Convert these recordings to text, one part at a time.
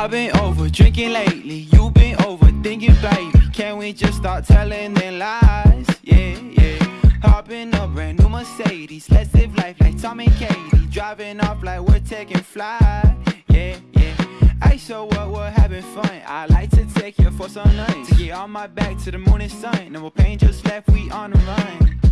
I've been over drinking lately, you've been overthinking, baby. Can we just start telling them lies? Yeah, yeah. Hopping a brand new Mercedes, let's live life like Tom and Katie. Driving off like we're taking flight. Yeah, yeah. Hey, so what? We're having fun. I like to take you for some nights. To get on my back to the moon and sun. No more pain just left, we on the run.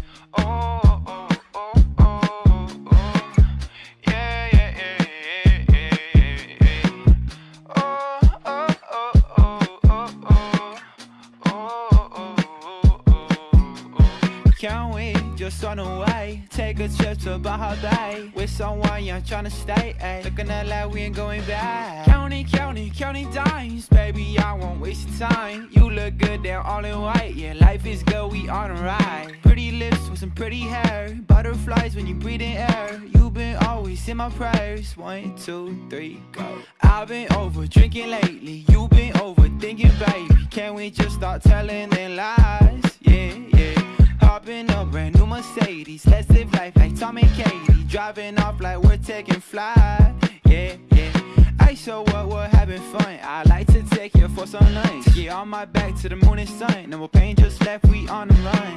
Can't wait, just run away? Take a trip to Baja Bay with someone young tryna stay. Ay. Looking at like we ain't going back. Counting, counting, counting dimes, baby. I won't waste your time. You look good, they're all in white. Yeah, life is good, we on a ride. Pretty lips with some pretty hair, butterflies when you breathe in air. You've been always in my prayers. One, two, three, go. I've been over drinking lately. You've been overthinking, baby. Can we just start telling them lies? Hopping a brand new Mercedes, let's live life like Tom and Katie. Driving off like we're taking flight. Yeah, yeah. I so what? We're having fun. I like to take you for some nights. Get on my back to the moon and sun. No more pain just left, we on the run.